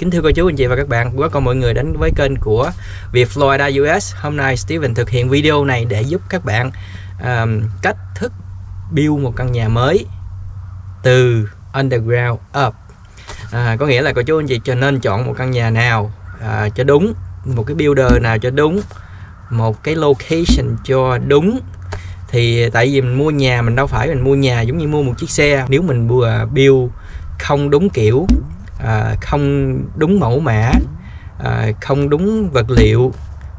Kính thưa cô chú anh chị và các bạn, quá con mọi người đến với kênh của Việt Florida US. Hôm nay Steven thực hiện video này để giúp các bạn um, cách thức build một căn nhà mới từ underground up. À, có nghĩa là cô chú anh chị cho nên chọn một căn nhà nào à, cho đúng, một cái builder nào cho đúng, một cái location cho đúng thì tại vì mình mua nhà mình đâu phải mình mua nhà giống như mua một chiếc xe nếu mình vừa build không đúng kiểu à, không đúng mẫu mã à, không đúng vật liệu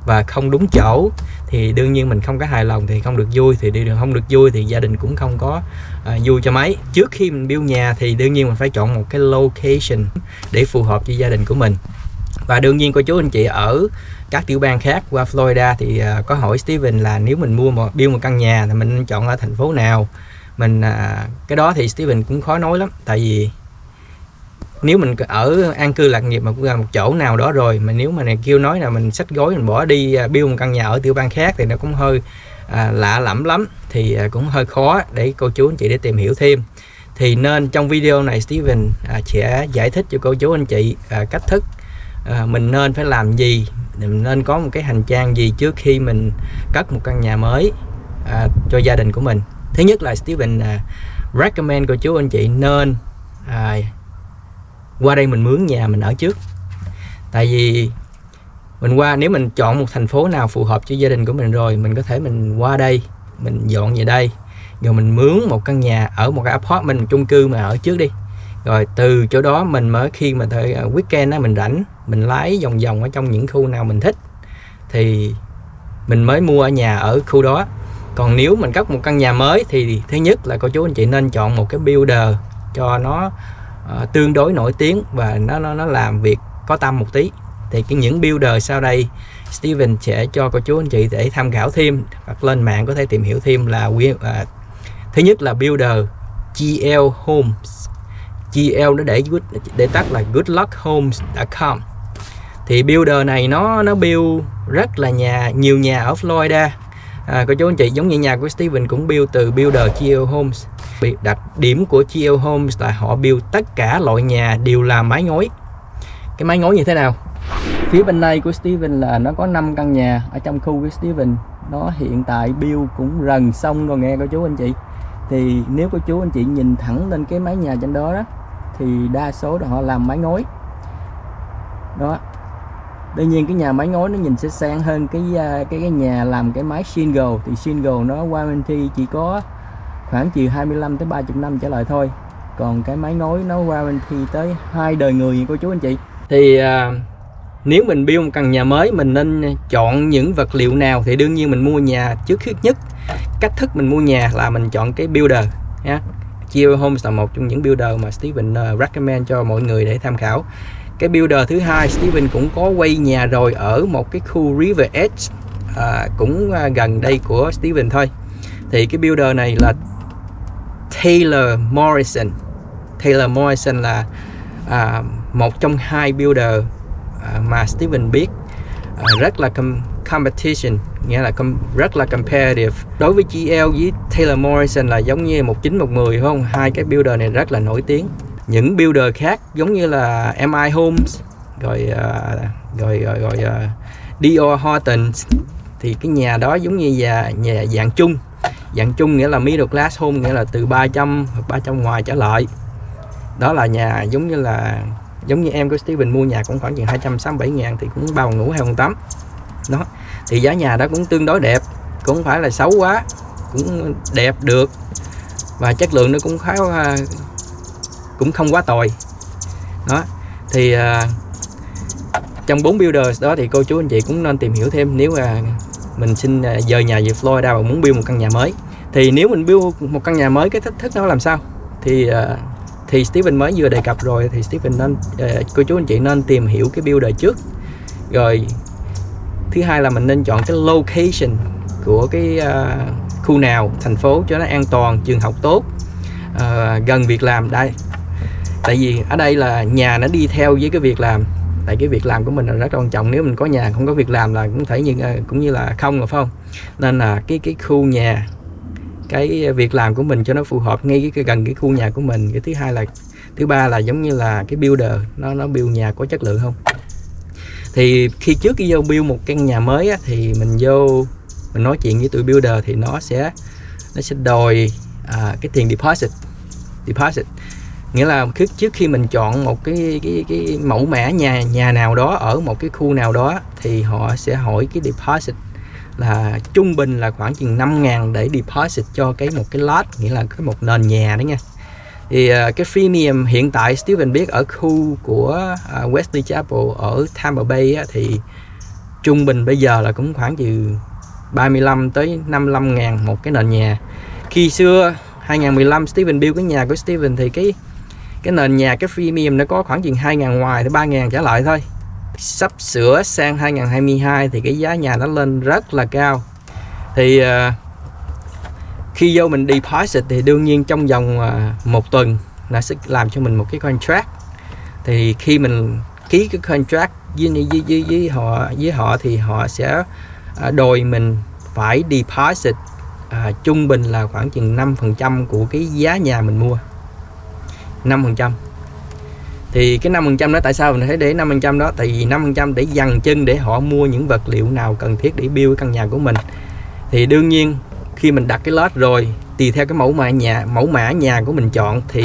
và không đúng chỗ thì đương nhiên mình không có hài lòng thì không được vui thì đi đường không được vui thì gia đình cũng không có à, vui cho mấy. Trước khi mình build nhà thì đương nhiên mình phải chọn một cái location để phù hợp với gia đình của mình. Và đương nhiên cô chú anh chị ở các tiểu bang khác qua Florida thì uh, có hỏi Steven là nếu mình mua một build một căn nhà thì mình nên chọn ở thành phố nào? Mình uh, cái đó thì Steven cũng khó nói lắm tại vì nếu mình ở an cư lạc nghiệp mà cũng là một chỗ nào đó rồi mà nếu mà này kêu nói là mình xách gối mình bỏ đi à, build một căn nhà ở tiểu bang khác thì nó cũng hơi à, lạ lẫm lắm thì à, cũng hơi khó để cô chú anh chị để tìm hiểu thêm. Thì nên trong video này Steven à, sẽ giải thích cho cô chú anh chị à, cách thức à, mình nên phải làm gì mình nên có một cái hành trang gì trước khi mình cất một căn nhà mới à, cho gia đình của mình. Thứ nhất là Steven à, recommend cô chú anh chị nên à, qua đây mình mướn nhà mình ở trước. Tại vì mình qua, nếu mình chọn một thành phố nào phù hợp cho gia đình của mình rồi, mình có thể mình qua đây, mình dọn về đây. Rồi mình mướn một căn nhà ở một cái apartment chung cư mà ở trước đi. Rồi từ chỗ đó mình mới khi mà thời à, weekend á, mình rảnh, mình lái vòng vòng ở trong những khu nào mình thích, thì mình mới mua ở nhà ở khu đó. Còn nếu mình cất một căn nhà mới thì thứ nhất là cô chú anh chị nên chọn một cái builder cho nó uh, tương đối nổi tiếng và nó nó nó làm việc có tâm một tí. Thì cái những builder sau đây Steven sẽ cho cô chú anh chị để tham khảo thêm hoặc lên mạng có thể tìm hiểu thêm là uh, thứ nhất là builder GL Homes GL nó để good, để tắt là goodluckhomes.com thì builder này nó nó build rất là nhà nhiều nhà ở Florida à, cô chú anh chị giống như nhà của Steven cũng build từ builder GL Homes đặc điểm của GL Homes là họ build tất cả loại nhà đều là mái ngói. Cái mái ngói như thế nào? Phía bên này của Steven là nó có 5 căn nhà ở trong khu của Steven. Nó hiện tại build cũng gần xong rồi nghe cô chú anh chị. Thì nếu cô chú anh chị nhìn thẳng lên cái mái nhà trên đó đó thì đa số là họ làm mái ngói. Đó đương nhiên cái nhà máy ngói nó nhìn sẽ sang hơn cái à, cái cái nhà làm cái máy single thì single nó warranty chỉ có khoảng chiều 25 tới 30 năm trở lại thôi. Còn cái máy ngói nó warranty tới hai đời người cô chú anh chị. Thì à, nếu mình build một căn nhà mới mình nên chọn những vật liệu nào? Thì đương nhiên mình mua nhà trước hết nhất. Cách thức mình mua nhà là mình chọn cái builder nhé Geo Homes là một trong những builder mà Steven à, recommend cho mọi người để tham khảo cái builder thứ hai Steven cũng có quay nhà rồi ở một cái khu River Edge à, cũng à, gần đây của Steven thôi. Thì cái builder này là Taylor Morrison. Taylor Morrison là à, một trong hai builder à, mà Steven biết. À, rất là com competition nghĩa là com rất là competitive. Đối với GL với Taylor Morrison là giống như một chín một mười không? Hai cái builder này rất là nổi tiếng những builder khác giống như là MI Homes rồi uh, rồi rồi, rồi uh, Dior Horton. Thì cái nhà đó giống như nhà nhà dạng chung. Dạng chung nghĩa là middle class home nghĩa là từ 300 hoặc 300 ngoài trở lại. Đó là nhà giống như là giống như em của Steven mua nhà cũng khoảng chừng 267 ngàn thì cũng bao ngủ hay phòng tắm. Đó thì giá nhà đó cũng tương đối đẹp cũng không phải là xấu quá cũng đẹp được. Và chất lượng nó cũng khá à, cũng không quá tồi. Đó thì à, trong bốn builders đó thì cô chú anh chị cũng nên tìm hiểu thêm nếu là mình xin à, dời nhà về Florida và muốn build một căn nhà mới. Thì nếu mình build một căn nhà mới cái thách thức nó làm sao? Thì à, thì Steven mới vừa đề cập rồi thì Steven nên uh, cô chú anh chị nên tìm hiểu cái builder trước. Rồi thứ hai là mình nên chọn cái location của cái uh, khu nào thành phố cho nó an toàn trường học tốt uh, gần việc làm. Đây tại vì ở đây là nhà nó đi theo với cái việc làm. Tại cái việc làm của mình là rất quan trọng. Nếu mình có nhà không có việc làm là cũng thể như ờ, cũng như là không rồi phải không? Nên là cái cái khu nhà cái việc làm của mình cho nó phù hợp ngay cái gần cái khu nhà của mình. Cái thứ hai là thứ ba là giống như là cái builder nó nó build nhà có chất lượng không? Thì khi trước khi vô build một căn nhà mới á, thì mình vô mình nói chuyện với tụi builder thì nó sẽ nó sẽ đòi à, cái tiền deposit deposit nghĩa là trước khi mình chọn một cái cái cái mẫu mã nhà nhà nào đó ở một cái khu nào đó thì họ sẽ hỏi cái deposit là trung bình là khoảng chừng 5 ngàn để deposit cho cái một cái lot nghĩa là cái một nền nhà đó nha. Thì uh, cái premium hiện tại Steven biết ở khu của uh, Wesley Chapel ở Tampa Bay á, thì trung bình bây giờ là cũng khoảng từ 35 tới 55 ngàn một cái nền nhà. Khi xưa 2015 Steven build cái nhà của Steven thì cái cái nền nhà cái premium nó có khoảng chừng 2 ngàn ngoài tới 3 ngàn trả lại thôi. Sắp sửa sang 2022 thì cái giá nhà nó lên rất là cao. Thì uh, khi vô mình deposit thì đương nhiên trong vòng uh, một tuần nó sẽ làm cho mình một cái contract. Thì khi mình ký cái contract với, với, với, với họ với họ thì họ sẽ uh, đòi mình phải deposit uh, trung bình là khoảng chừng 5% của cái giá nhà mình mua. 5% thì cái 5% đó tại sao mình thấy để 5% đó? Tại vì 5% để dằn chân để họ mua những vật liệu nào cần thiết để build căn nhà của mình. Thì đương nhiên khi mình đặt cái lót rồi tùy theo cái mẫu mã nhà mẫu mã nhà của mình chọn thì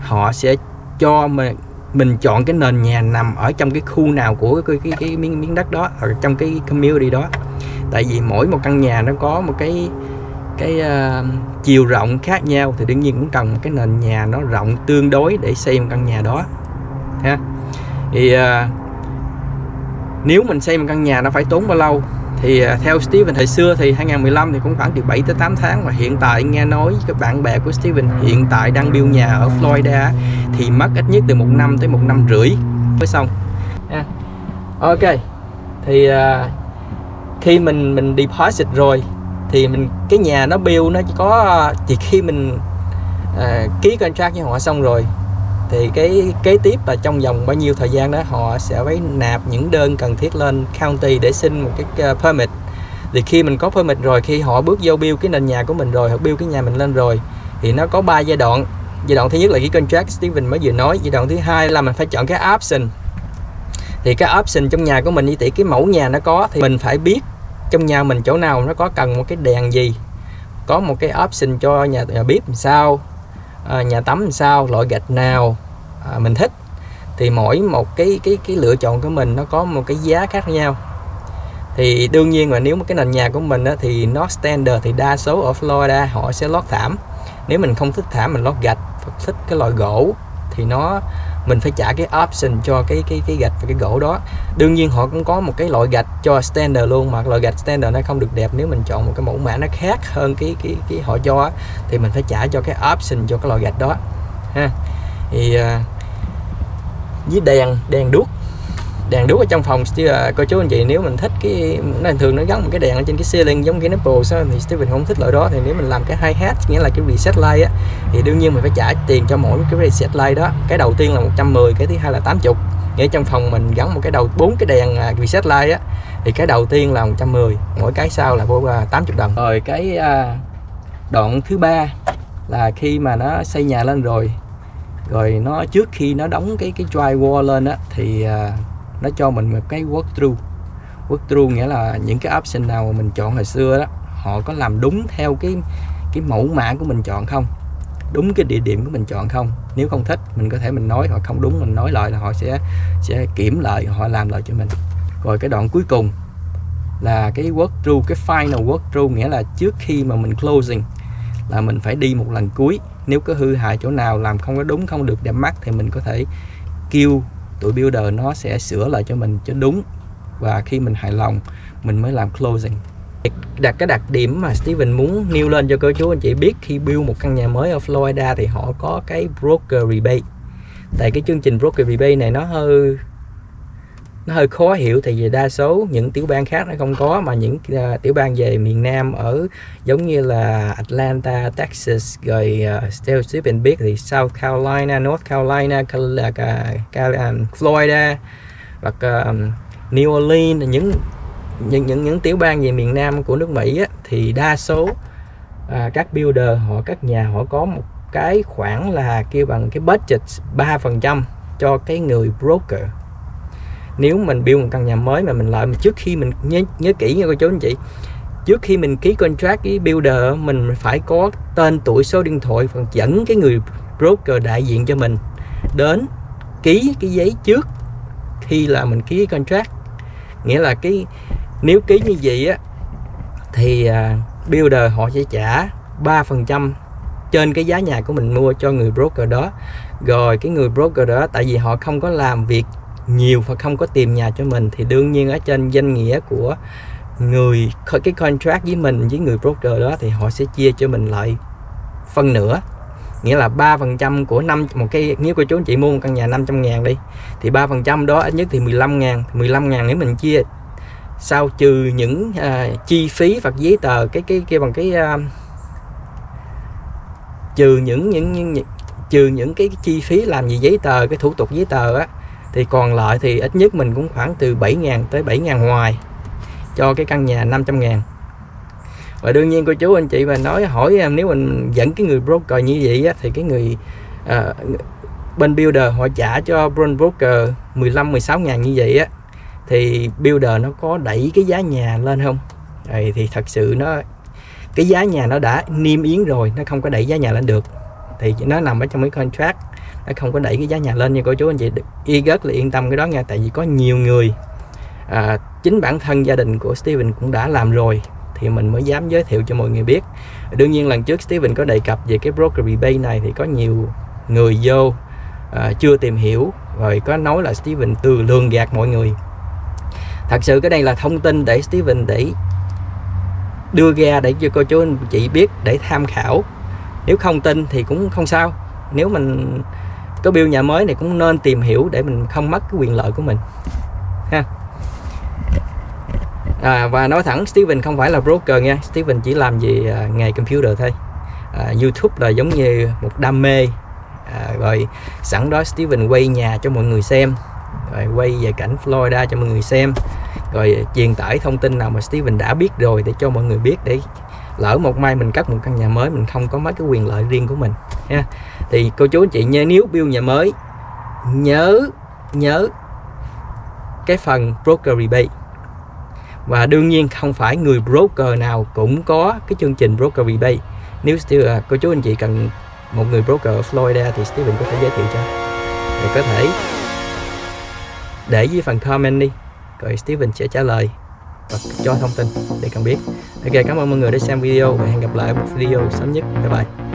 họ sẽ cho mình mình chọn cái nền nhà nằm ở trong cái khu nào của cái cái, cái miếng miếng đất đó ở trong cái community đó. Tại vì mỗi một căn nhà nó có một cái cái uh, chiều rộng khác nhau thì đương nhiên cũng cần một cái nền nhà nó rộng tương đối để xây một căn nhà đó ha thì uh, nếu mình xây một căn nhà nó phải tốn bao lâu thì uh, theo Steven thời xưa thì 2015 thì cũng khoảng từ 7 tới 8 tháng và hiện tại nghe nói các bạn bè của Steven hiện tại đang build nhà ở Florida thì mất ít nhất từ một năm tới một năm rưỡi mới xong ha. ok thì uh, khi mình mình deposit rồi thì mình cái nhà nó build nó chỉ có chỉ khi mình uh, ký contract với họ xong rồi thì cái kế tiếp là trong vòng bao nhiêu thời gian đó họ sẽ phải nạp những đơn cần thiết lên county để xin một cái uh, permit. Thì khi mình có permit rồi khi họ bước vô build cái nền nhà của mình rồi họ build cái nhà mình lên rồi thì nó có 3 giai đoạn. Giai đoạn thứ nhất là cái contract Steven mới vừa nói. Giai đoạn thứ hai là mình phải chọn cái option. Thì cái option trong nhà của mình như tỷ cái mẫu nhà nó có thì mình phải biết trong nhà mình chỗ nào nó có cần một cái đèn gì? Có một cái option cho nhà, nhà bếp làm sao? À, nhà tắm làm sao? Loại gạch nào? À, mình thích. Thì mỗi một cái cái cái lựa chọn của mình nó có một cái giá khác nhau. Thì đương nhiên là nếu mà cái nền nhà của mình á, thì nó standard thì đa số ở Florida họ sẽ lót thảm. Nếu mình không thích thảm mình lót gạch thích cái loại gỗ thì nó mình phải trả cái option cho cái cái cái gạch và cái gỗ đó. Đương nhiên họ cũng có một cái loại gạch cho standard luôn mà loại gạch standard nó không được đẹp nếu mình chọn một cái mẫu mã nó khác hơn cái cái cái họ cho thì mình phải trả cho cái option cho cái loại gạch đó ha. Thì uh, với đèn đèn đuốc đèn đuốc ở trong phòng uh, cô chú anh chị nếu mình thích cái nó thường nó gắn một cái đèn ở trên cái ceiling giống cái Apple sao thì Steven không thích loại đó. Thì nếu mình làm cái hai hat nghĩa là cái reset light á thì đương nhiên mình phải trả tiền cho mỗi cái reset light đó. Cái đầu tiên là 110 cái thứ hai là 80 nghĩa trong phòng mình gắn một cái đầu bốn cái đèn à, reset light á thì cái đầu tiên là 110 mỗi cái sau là vô à, 80 đồng. Rồi cái đoạn thứ ba là khi mà nó xây nhà lên rồi. Rồi nó trước khi nó đóng cái cái drywall lên á thì uh, nó cho mình một cái walkthrough. Walkthrough nghĩa là những cái option nào mà mình chọn hồi xưa đó, họ có làm đúng theo cái cái mẫu mã của mình chọn không? Đúng cái địa điểm của mình chọn không? Nếu không thích, mình có thể mình nói, hoặc không đúng, mình nói lại là họ sẽ sẽ kiểm lại, họ làm lại cho mình. Rồi cái đoạn cuối cùng là cái walkthrough, cái final walkthrough nghĩa là trước khi mà mình closing là mình phải đi một lần cuối. Nếu có hư hại chỗ nào, làm không có đúng, không được đẹp mắt thì mình có thể kêu tụi builder nó sẽ sửa lại cho mình cho đúng. Và khi mình hài lòng, mình mới làm closing. Đặt cái đặc điểm mà Steven muốn nêu lên cho cô chú anh chị biết, khi build một căn nhà mới ở Florida thì họ có cái broker rebate. Tại cái chương trình broker rebate này nó hơi nó hơi khó hiểu thì vì đa số những tiểu bang khác nó không có mà những uh, tiểu bang về miền Nam ở giống như là Atlanta, Texas rồi à, uh, and biết thì South Carolina, North Carolina, Cal à, Cal um, Florida hoặc um, New Orleans những những những những tiểu bang về miền Nam của nước Mỹ á, thì đa số uh, các builder họ các nhà họ có một cái khoản là kêu bằng cái budget 3% cho cái người broker nếu mình build một căn nhà mới mà mình lợi mà trước khi mình nhớ, nhớ kỹ nha cô chú anh chị trước khi mình ký contract với builder mình phải có tên tuổi số điện thoại phần dẫn cái người broker đại diện cho mình đến ký cái giấy trước khi là mình ký contract. Nghĩa là cái nếu ký như vậy á thì uh, builder họ sẽ trả 3% trên cái giá nhà của mình mua cho người broker đó. Rồi cái người broker đó tại vì họ không có làm việc nhiều và không có tìm nhà cho mình thì đương nhiên ở trên danh nghĩa của người cái contract với mình với người broker đó thì họ sẽ chia cho mình lại phân nửa. Nghĩa là 3% của năm một cái nếu cô chú anh chị mua một căn nhà 500 ngàn đi thì 3% đó ít nhất thì 15 ngàn 15 ngàn nếu mình chia sau trừ những uh, chi phí hoặc giấy tờ cái cái kia bằng cái uh, trừ những những, những trừ những cái chi phí làm gì giấy tờ cái thủ tục giấy tờ á thì còn lại thì ít nhất mình cũng khoảng từ 7 ngàn tới 7 ngàn ngoài cho cái căn nhà 500 ngàn. Và đương nhiên cô chú anh chị mà nói hỏi em nếu mình dẫn cái người broker như vậy á, thì cái người à, bên builder họ trả cho broker 15 16 ngàn như vậy á thì builder nó có đẩy cái giá nhà lên không? Đấy, thì thật sự nó cái giá nhà nó đã niêm yến rồi nó không có đẩy giá nhà lên được. Thì nó nằm ở trong cái contract nó không có đẩy cái giá nhà lên như cô chú anh chị y rất là yên tâm cái đó nha tại vì có nhiều người à, chính bản thân gia đình của Steven cũng đã làm rồi thì mình mới dám giới thiệu cho mọi người biết. Đương nhiên lần trước Steven có đề cập về cái broker Bay này thì có nhiều người vô à, chưa tìm hiểu rồi có nói là Steven từ lường gạt mọi người. Thật sự cái đây là thông tin để Steven để đưa ra để cho cô chú anh chị biết để tham khảo. Nếu không tin thì cũng không sao. Nếu mình có bill nhà mới này cũng nên tìm hiểu để mình không mất cái quyền lợi của mình. Ha. À, và nói thẳng Steven không phải là broker nha. Steven chỉ làm gì à, nghề computer thôi. À, YouTube là giống như một đam mê. À, rồi sẵn đó Steven quay nhà cho mọi người xem. Rồi quay về cảnh Florida cho mọi người xem. Rồi truyền tải thông tin nào mà Steven đã biết rồi để cho mọi người biết để lỡ một mai mình cắt một căn nhà mới mình không có mấy cái quyền lợi riêng của mình. Ha thì cô chú anh chị nhớ nếu build nhà mới. Nhớ nhớ cái phần broker rebate. Và đương nhiên không phải người broker nào cũng có cái chương trình broker rebate. Nếu uh, cô chú anh chị cần một người broker ở Florida thì Steven có thể giới thiệu cho. Để có thể để dưới phần comment đi rồi Steven sẽ trả lời và cho thông tin để cần biết. Ok cảm ơn mọi người đã xem video và hẹn gặp lại một video sớm nhất. Bye bye.